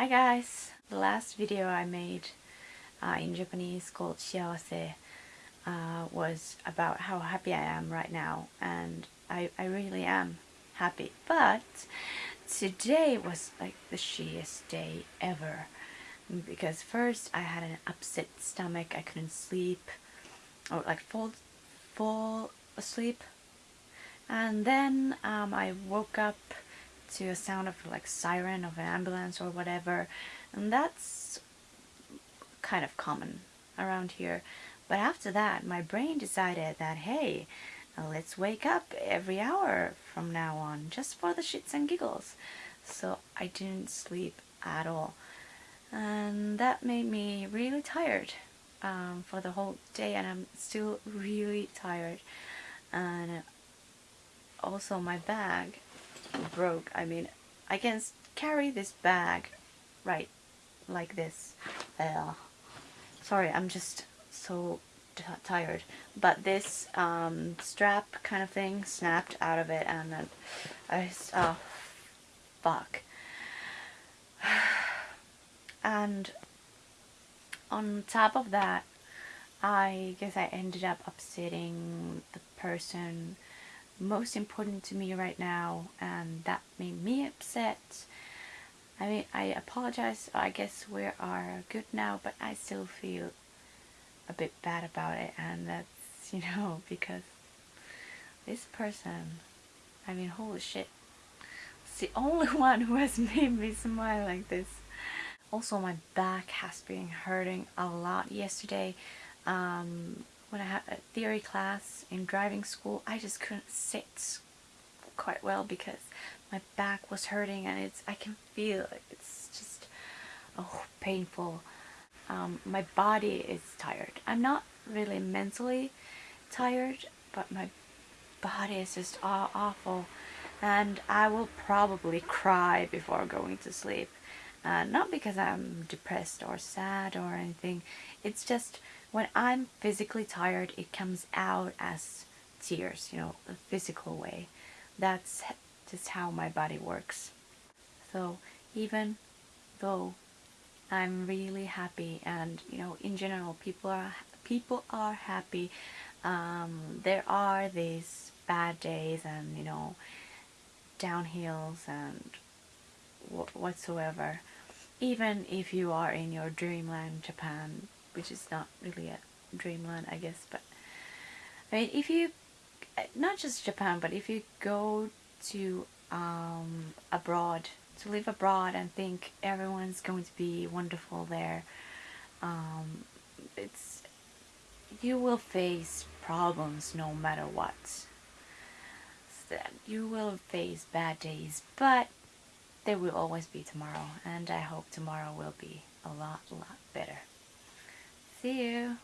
Hi guys! The last video I made uh, in Japanese called Shiawase uh, was about how happy I am right now and I, I really am happy but today was like the shittiest day ever because first I had an upset stomach I couldn't sleep or like fall, fall asleep and then um, I woke up to a sound of like siren of an ambulance or whatever. And that's kind of common around here. But after that my brain decided that hey let's wake up every hour from now on just for the shits and giggles. So I didn't sleep at all. And that made me really tired um, for the whole day and I'm still really tired. And also my bag broke. I mean, I can carry this bag right like this. Uh, sorry, I'm just so tired. But this um, strap kind of thing snapped out of it and then I just, oh, fuck. And on top of that, I guess I ended up upsetting the person most important to me right now and that made me upset. I mean, I apologize. I guess we are good now, but I still feel a bit bad about it and that's, you know, because this person, I mean, holy shit. It's the only one who has made me smile like this. Also, my back has been hurting a lot yesterday. Um, when I had a theory class in driving school, I just couldn't sit quite well because my back was hurting and it's I can feel it. It's just oh painful. Um, my body is tired. I'm not really mentally tired, but my body is just aw awful and I will probably cry before going to sleep. Uh, not because I'm depressed or sad or anything. It's just when I'm physically tired, it comes out as tears, you know, a physical way. That's just how my body works. So even though I'm really happy and, you know, in general, people are people are happy. Um, there are these bad days and, you know, downhills and whatsoever. Even if you are in your dreamland Japan, which is not really a dreamland I guess but I mean if you not just Japan but if you go to um, abroad to live abroad and think everyone's going to be wonderful there um, it's you will face problems no matter what you will face bad days but there will always be tomorrow and I hope tomorrow will be a lot lot better See you.